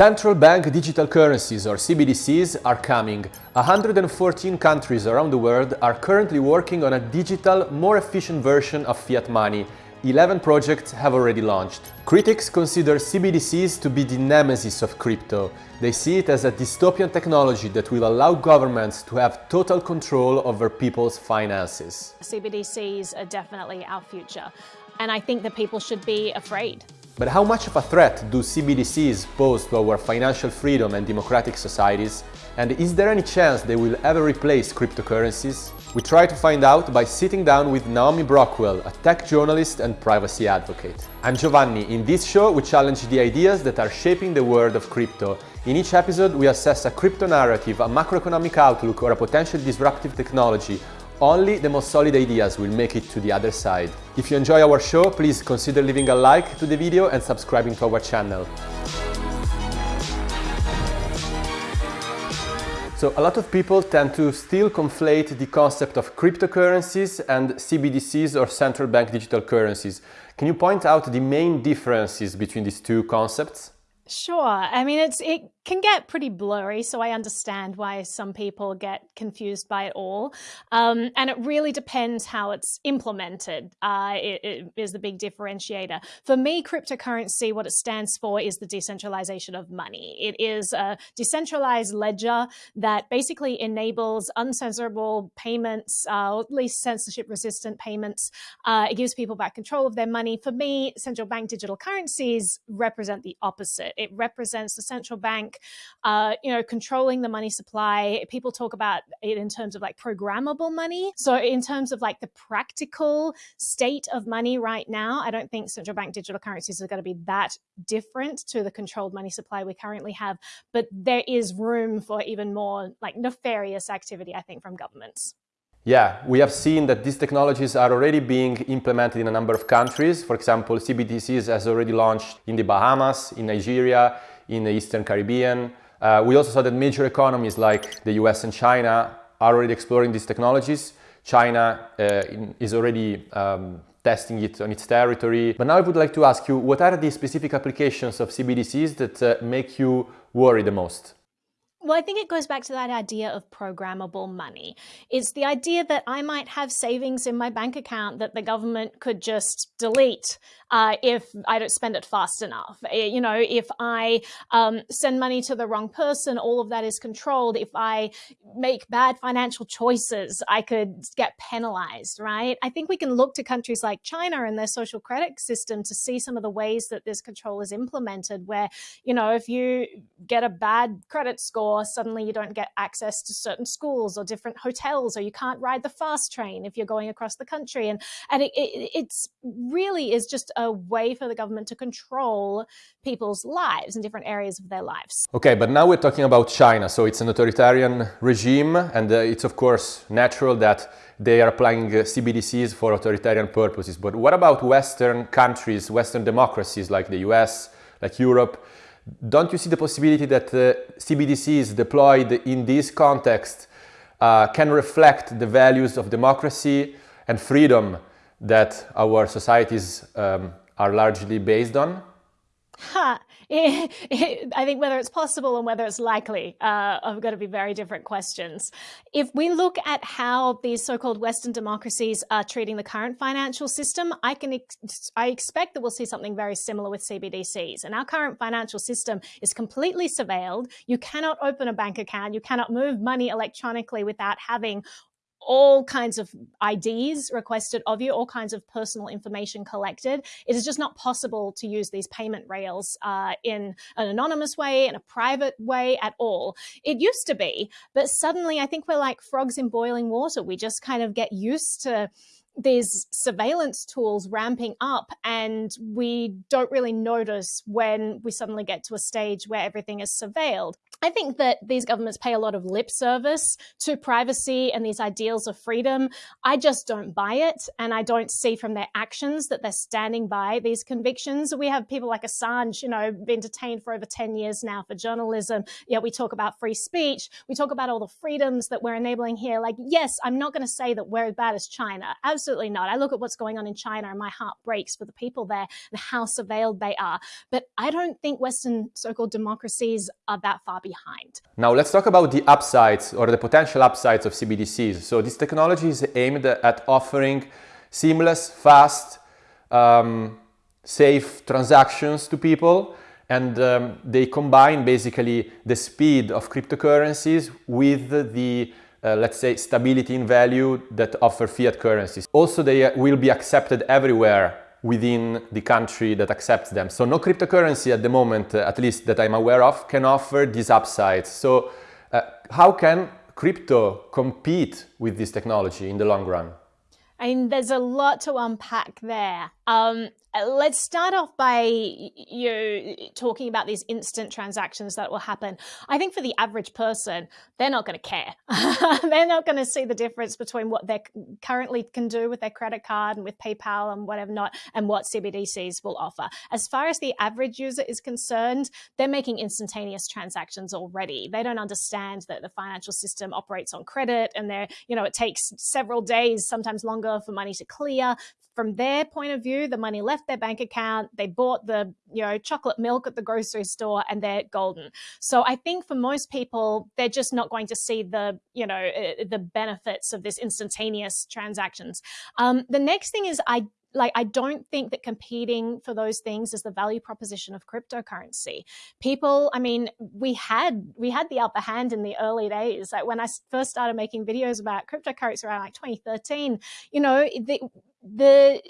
Central bank digital currencies or CBDCs are coming. 114 countries around the world are currently working on a digital, more efficient version of fiat money. 11 projects have already launched. Critics consider CBDCs to be the nemesis of crypto. They see it as a dystopian technology that will allow governments to have total control over people's finances. CBDCs are definitely our future, and I think that people should be afraid. But how much of a threat do CBDCs pose to our financial freedom and democratic societies? And is there any chance they will ever replace cryptocurrencies? We try to find out by sitting down with Naomi Brockwell, a tech journalist and privacy advocate. I'm Giovanni. In this show, we challenge the ideas that are shaping the world of crypto. In each episode, we assess a crypto narrative, a macroeconomic outlook, or a potential disruptive technology only the most solid ideas will make it to the other side. If you enjoy our show, please consider leaving a like to the video and subscribing to our channel. So a lot of people tend to still conflate the concept of cryptocurrencies and CBDCs or central bank digital currencies. Can you point out the main differences between these two concepts? Sure. I mean, it's it can get pretty blurry, so I understand why some people get confused by it all. Um, and it really depends how it's implemented. Uh, it, it is the big differentiator. For me, cryptocurrency, what it stands for is the decentralization of money. It is a decentralized ledger that basically enables uncensorable payments, uh, or at least censorship-resistant payments. Uh, it gives people back control of their money. For me, central bank digital currencies represent the opposite. It represents the central bank, uh, you know, controlling the money supply. People talk about it in terms of like programmable money. So in terms of like the practical state of money right now, I don't think central bank digital currencies are going to be that different to the controlled money supply we currently have. But there is room for even more like nefarious activity, I think, from governments. Yeah, we have seen that these technologies are already being implemented in a number of countries. For example, CBDCs has already launched in the Bahamas, in Nigeria, in the Eastern Caribbean. Uh, we also saw that major economies like the US and China are already exploring these technologies. China uh, in, is already um, testing it on its territory. But now I would like to ask you, what are the specific applications of CBDCs that uh, make you worry the most? Well, I think it goes back to that idea of programmable money. It's the idea that I might have savings in my bank account that the government could just delete uh, if I don't spend it fast enough. Eh, you know, if I um, send money to the wrong person, all of that is controlled. If I make bad financial choices, I could get penalized, right? I think we can look to countries like China and their social credit system to see some of the ways that this control is implemented, where, you know, if you get a bad credit score, suddenly you don't get access to certain schools or different hotels, or you can't ride the fast train if you're going across the country. And, and it, it it's really is just a way for the government to control people's lives in different areas of their lives. Okay, but now we're talking about China. So it's an authoritarian regime, and uh, it's of course natural that they are applying uh, CBDCs for authoritarian purposes. But what about Western countries, Western democracies like the US, like Europe? Don't you see the possibility that uh, CBDCs deployed in this context uh, can reflect the values of democracy and freedom that our societies um, are largely based on? Huh. I think whether it's possible and whether it's likely uh, are going to be very different questions. If we look at how these so-called Western democracies are treating the current financial system, I can ex I expect that we'll see something very similar with CBDCs. And our current financial system is completely surveilled. You cannot open a bank account. You cannot move money electronically without having all kinds of IDs requested of you, all kinds of personal information collected. It is just not possible to use these payment rails uh, in an anonymous way, in a private way at all. It used to be, but suddenly I think we're like frogs in boiling water. We just kind of get used to these surveillance tools ramping up and we don't really notice when we suddenly get to a stage where everything is surveilled. I think that these governments pay a lot of lip service to privacy and these ideals of freedom. I just don't buy it. And I don't see from their actions that they're standing by these convictions. We have people like Assange, you know, been detained for over 10 years now for journalism. Yet we talk about free speech. We talk about all the freedoms that we're enabling here. Like, yes, I'm not going to say that we're as bad as China. Absolutely Absolutely not. I look at what's going on in China and my heart breaks for the people there and how surveilled they are. But I don't think Western so-called democracies are that far behind. Now let's talk about the upsides or the potential upsides of CBDCs. So this technology is aimed at offering seamless, fast, um, safe transactions to people and um, they combine basically the speed of cryptocurrencies with the uh, let's say stability in value that offer fiat currencies. Also they uh, will be accepted everywhere within the country that accepts them. So no cryptocurrency at the moment, uh, at least that I'm aware of, can offer these upsides. So uh, how can crypto compete with this technology in the long run? I mean, there's a lot to unpack there. Um, let's start off by you talking about these instant transactions that will happen. I think for the average person, they're not going to care. they're not going to see the difference between what they currently can do with their credit card and with PayPal and whatever not, and what CBDCs will offer. As far as the average user is concerned, they're making instantaneous transactions already. They don't understand that the financial system operates on credit, and they're you know it takes several days, sometimes longer, for money to clear from their point of view, the money left their bank account, they bought the, you know, chocolate milk at the grocery store and they're golden. So I think for most people, they're just not going to see the, you know, uh, the benefits of this instantaneous transactions. Um, the next thing is I like I don't think that competing for those things is the value proposition of cryptocurrency. People, I mean, we had we had the upper hand in the early days. Like when I first started making videos about cryptocurrency around like 2013, you know, the the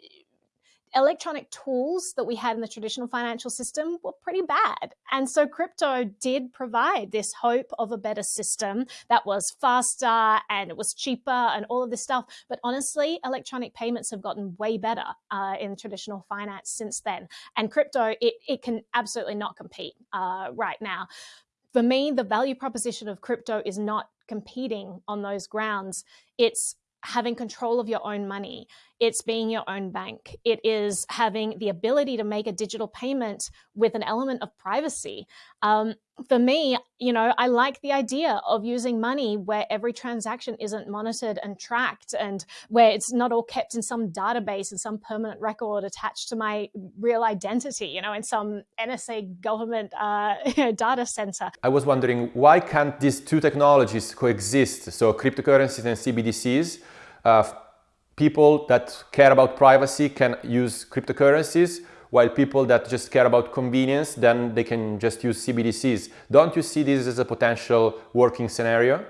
electronic tools that we had in the traditional financial system were pretty bad. And so crypto did provide this hope of a better system that was faster and it was cheaper and all of this stuff. But honestly, electronic payments have gotten way better uh, in traditional finance since then. And crypto, it, it can absolutely not compete uh, right now. For me, the value proposition of crypto is not competing on those grounds. It's having control of your own money. It's being your own bank. It is having the ability to make a digital payment with an element of privacy. Um, for me, you know, I like the idea of using money where every transaction isn't monitored and tracked and where it's not all kept in some database and some permanent record attached to my real identity, you know, in some NSA government uh, data center. I was wondering, why can't these two technologies coexist? So cryptocurrencies and CBDCs, uh, people that care about privacy can use cryptocurrencies, while people that just care about convenience, then they can just use CBDCs. Don't you see this as a potential working scenario?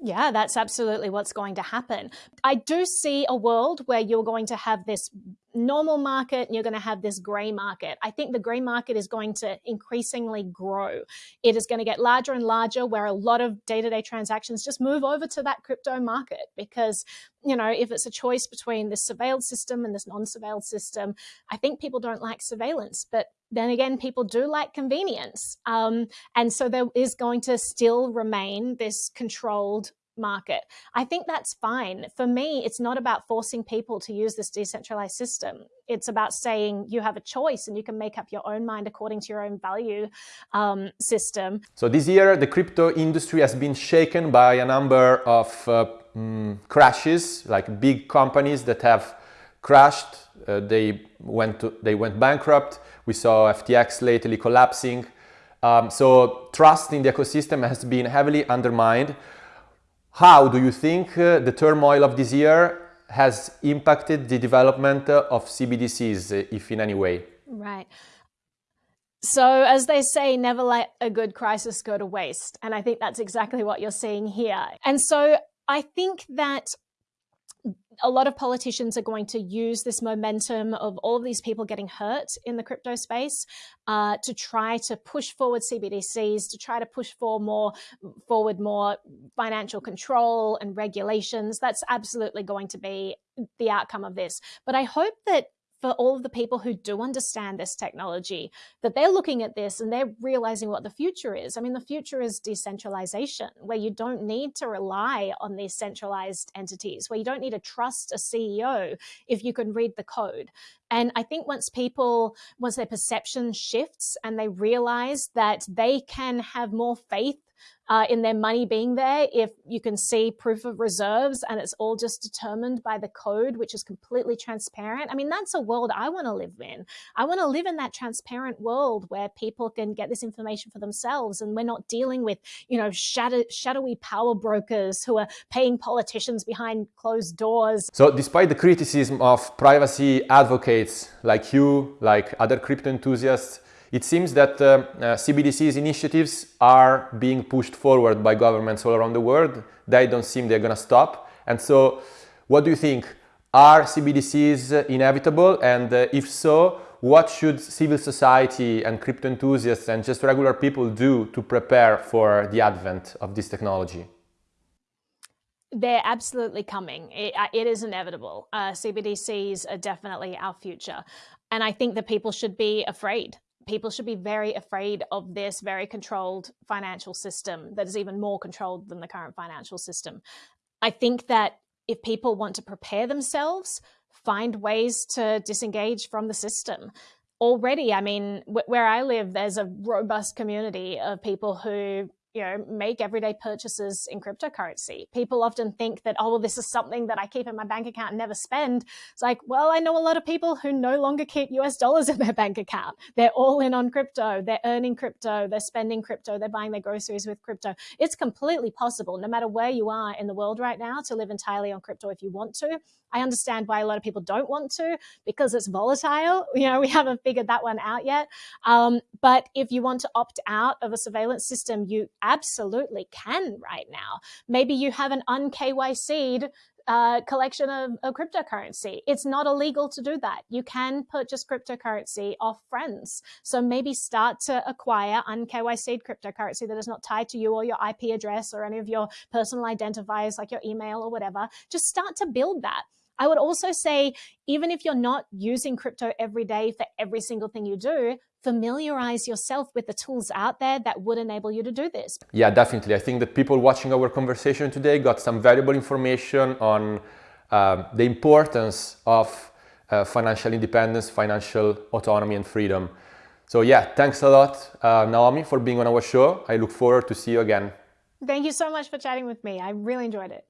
Yeah, that's absolutely what's going to happen. I do see a world where you're going to have this normal market you're going to have this gray market. I think the gray market is going to increasingly grow. It is going to get larger and larger where a lot of day-to-day -day transactions just move over to that crypto market because, you know, if it's a choice between this surveilled system and this non-surveilled system, I think people don't like surveillance, but then again, people do like convenience. Um, and so there is going to still remain this controlled market. I think that's fine. For me, it's not about forcing people to use this decentralized system. It's about saying you have a choice and you can make up your own mind according to your own value um, system. So this year, the crypto industry has been shaken by a number of uh, mm, crashes, like big companies that have crashed. Uh, they went to, they went bankrupt. We saw FTX lately collapsing. Um, so trust in the ecosystem has been heavily undermined. How do you think uh, the turmoil of this year has impacted the development of CBDCs, uh, if in any way? Right. So, as they say, never let a good crisis go to waste. And I think that's exactly what you're seeing here. And so, I think that a lot of politicians are going to use this momentum of all of these people getting hurt in the crypto space uh, to try to push forward CBDCs, to try to push for more forward more financial control and regulations. That's absolutely going to be the outcome of this. But I hope that for all of the people who do understand this technology, that they're looking at this and they're realizing what the future is. I mean, the future is decentralization, where you don't need to rely on these centralized entities, where you don't need to trust a CEO if you can read the code. And I think once people, once their perception shifts and they realize that they can have more faith uh, in their money being there if you can see proof of reserves and it's all just determined by the code, which is completely transparent. I mean, that's a world I want to live in. I want to live in that transparent world where people can get this information for themselves and we're not dealing with, you know, shadow, shadowy power brokers who are paying politicians behind closed doors. So despite the criticism of privacy advocates like you, like other crypto enthusiasts, it seems that uh, uh, CBDC's initiatives are being pushed forward by governments all around the world. They don't seem they're going to stop. And so what do you think? Are CBDCs inevitable? And uh, if so, what should civil society and crypto enthusiasts and just regular people do to prepare for the advent of this technology? They're absolutely coming. it, uh, it is inevitable. Uh, CBDCs are definitely our future. And I think that people should be afraid people should be very afraid of this very controlled financial system that is even more controlled than the current financial system. I think that if people want to prepare themselves, find ways to disengage from the system. Already, I mean, where I live, there's a robust community of people who you know, make everyday purchases in cryptocurrency. People often think that, oh, well, this is something that I keep in my bank account and never spend. It's like, well, I know a lot of people who no longer keep US dollars in their bank account. They're all in on crypto. They're earning crypto. They're spending crypto. They're buying their groceries with crypto. It's completely possible, no matter where you are in the world right now, to live entirely on crypto if you want to. I understand why a lot of people don't want to because it's volatile. You know, we haven't figured that one out yet. Um, but if you want to opt out of a surveillance system, you absolutely can right now. Maybe you have an un-KYC'd uh, collection of, of, cryptocurrency. It's not illegal to do that. You can purchase cryptocurrency off friends. So maybe start to acquire un-KYC'd cryptocurrency that is not tied to you or your IP address or any of your personal identifiers like your email or whatever. Just start to build that. I would also say, even if you're not using crypto every day for every single thing you do, familiarize yourself with the tools out there that would enable you to do this. Yeah, definitely. I think that people watching our conversation today got some valuable information on uh, the importance of uh, financial independence, financial autonomy and freedom. So yeah, thanks a lot, uh, Naomi, for being on our show. I look forward to see you again. Thank you so much for chatting with me. I really enjoyed it.